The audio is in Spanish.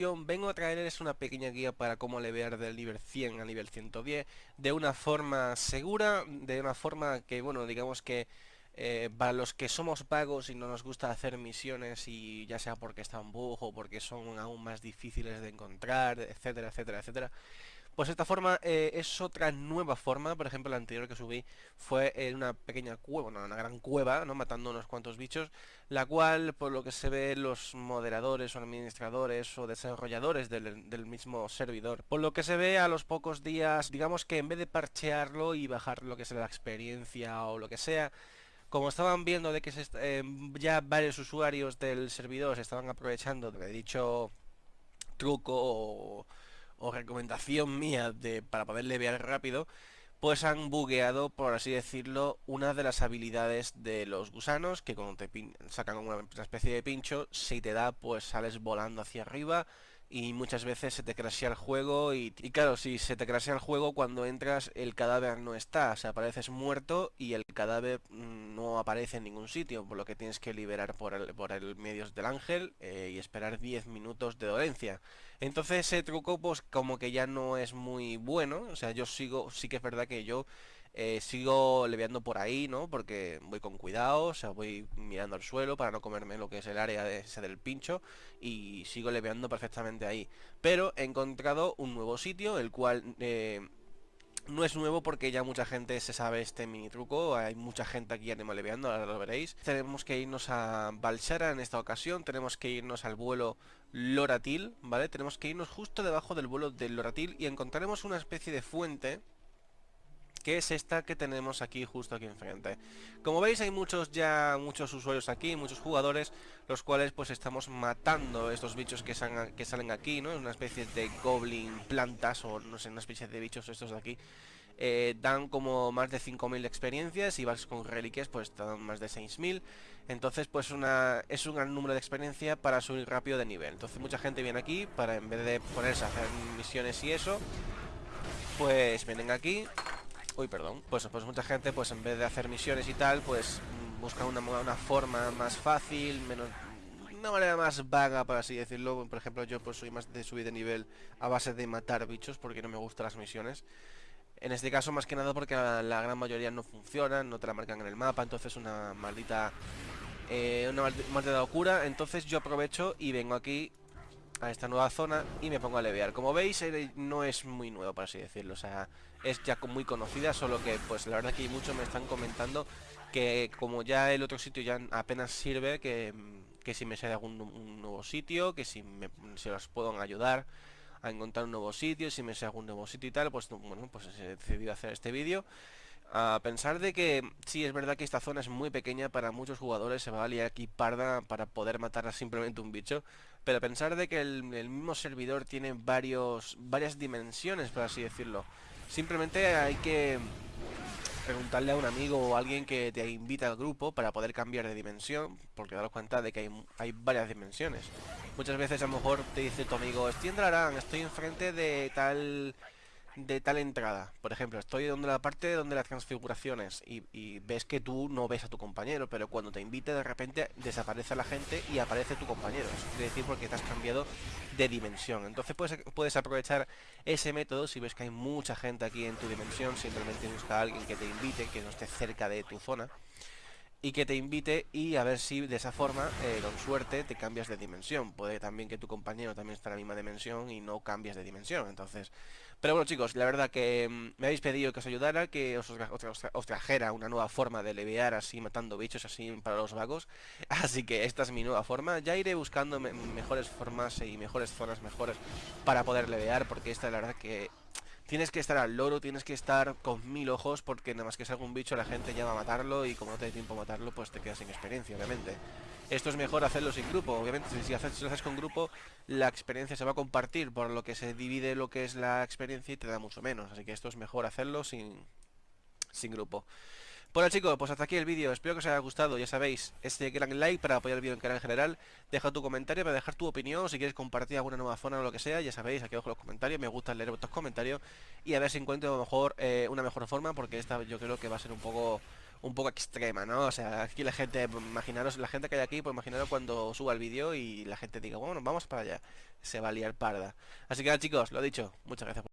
vengo a traerles una pequeña guía para cómo levear del nivel 100 a nivel 110 de una forma segura, de una forma que, bueno, digamos que eh, para los que somos pagos y no nos gusta hacer misiones y ya sea porque están bug o porque son aún más difíciles de encontrar, etcétera, etcétera, etcétera, pues esta forma eh, es otra nueva forma, por ejemplo la anterior que subí fue en una pequeña cueva, una gran cueva, ¿no? Matando unos cuantos bichos, la cual por lo que se ve los moderadores o administradores o desarrolladores del, mismo servidor, por lo que se ve a los pocos días, digamos que en vez de parchearlo y bajar lo que sea la experiencia o lo que sea, como estaban viendo de que eh, ya varios usuarios del servidor se estaban aprovechando de dicho truco o o recomendación mía de, para poder levear rápido, pues han bugueado, por así decirlo, una de las habilidades de los gusanos, que cuando te sacan una especie de pincho, si te da, pues sales volando hacia arriba y muchas veces se te crashea el juego y, claro, si se te crashea el juego cuando entras el cadáver no está, o sea, apareces muerto y el cadáver mm, no aparece en ningún sitio, por lo que tienes que liberar por el, por el medio del ángel eh, y esperar 10 minutos de dolencia. Entonces ese truco pues como que ya no es muy bueno, o sea, yo sigo, sí que es verdad que yo eh, sigo leveando por ahí, ¿no? Porque voy con cuidado, o sea, voy mirando al suelo para no comerme lo que es el área de ese del pincho y sigo leveando perfectamente ahí. Pero he encontrado un nuevo sitio, el cual... Eh, no es nuevo porque ya mucha gente se sabe este mini truco, hay mucha gente aquí leveando, ahora lo veréis. Tenemos que irnos a Balshara en esta ocasión, tenemos que irnos al vuelo Loratil, ¿vale? Tenemos que irnos justo debajo del vuelo del Loratil y encontraremos una especie de fuente que es esta que tenemos aquí justo aquí enfrente. Como veis hay muchos ya, muchos usuarios aquí, muchos jugadores, los cuales pues estamos matando estos bichos que, que salen aquí, ¿no? Una especie de goblin plantas o no sé, una especie de bichos estos de aquí. Eh, dan como más de 5.000 experiencias y vas con reliquias pues dan más de 6.000 entonces pues una, es un gran número de experiencia para subir rápido de nivel entonces mucha gente viene aquí para en vez de ponerse a hacer misiones y eso pues vienen aquí Uy, perdón. Pues, pues mucha gente, pues en vez de hacer misiones y tal, pues busca una, una forma más fácil, menos una manera más vaga, por así decirlo. Por ejemplo, yo pues soy más de subir de nivel a base de matar bichos porque no me gustan las misiones. En este caso, más que nada porque la, gran mayoría no funcionan, no te la marcan en el mapa, entonces una maldita... Eh, una maldita locura. Entonces yo aprovecho y vengo aquí a esta nueva zona y me pongo a levear. Como veis, no es muy nuevo, por así decirlo. O sea, es ya muy conocida, solo que pues la verdad que muchos me están comentando que como ya el otro sitio ya apenas sirve, que, si me sale algún nuevo sitio, que si me, los puedo ayudar a encontrar un nuevo sitio, si me sale algún nuevo sitio y tal, pues bueno, pues he decidido hacer este vídeo a pensar de que sí, es verdad que esta zona es muy pequeña para muchos jugadores, se va a liar aquí parda para poder matar a simplemente un bicho, pero a pensar de que el, mismo servidor tiene varios, varias dimensiones, por así decirlo. Simplemente hay que preguntarle a un amigo o alguien que te invita al grupo para poder cambiar de dimensión, porque daros cuenta de que hay, hay varias dimensiones. Muchas veces a lo mejor te dice tu amigo, estoy en estoy enfrente de tal de tal entrada. Por ejemplo, estoy donde la parte donde las transfiguraciones y, y, ves que tú no ves a tu compañero, pero cuando te invite de repente desaparece la gente y aparece tu compañero. Eso quiere decir porque te has cambiado de dimensión. Entonces puedes, puedes aprovechar ese método si ves que hay mucha gente aquí en tu dimensión, simplemente busca a alguien que te invite, que no esté cerca de tu zona y que te invite y a ver si de esa forma, eh, con suerte, te cambias de dimensión. Puede también que tu compañero también esté en la misma dimensión y no cambias de dimensión. Entonces, pero bueno chicos, la verdad que mm, me habéis pedido que os ayudara, que os, trajera una nueva forma de levear así, matando bichos así para los vagos. Así que esta es mi nueva forma. Ya iré buscando mejores formas y mejores zonas mejores para poder levear, porque esta la verdad que Tienes que estar al loro, tienes que estar con mil ojos porque nada más que salga un bicho la gente ya va a matarlo y como no te da tiempo a matarlo pues te quedas sin experiencia, obviamente. Esto es mejor hacerlo sin grupo, obviamente si, si lo haces con grupo la experiencia se va a compartir por lo que se divide lo que es la experiencia y te da mucho menos, así que esto es mejor hacerlo sin, sin grupo. Bueno chicos, pues hasta aquí el vídeo, espero que os haya gustado, ya sabéis, este gran like para apoyar el vídeo en canal en general, deja tu comentario para dejar tu opinión, si quieres compartir alguna nueva zona o lo que sea, ya sabéis, aquí abajo los comentarios, me gusta leer vuestros comentarios y a ver si encuentro mejor eh, una mejor forma, porque esta yo creo que va a ser un poco un poco extrema, ¿no? O sea, aquí la gente, imaginaros, la gente que hay aquí, pues imaginaros cuando suba el vídeo y la gente diga, bueno, vamos para allá. se va a liar parda. Así que nada chicos, lo dicho, muchas gracias.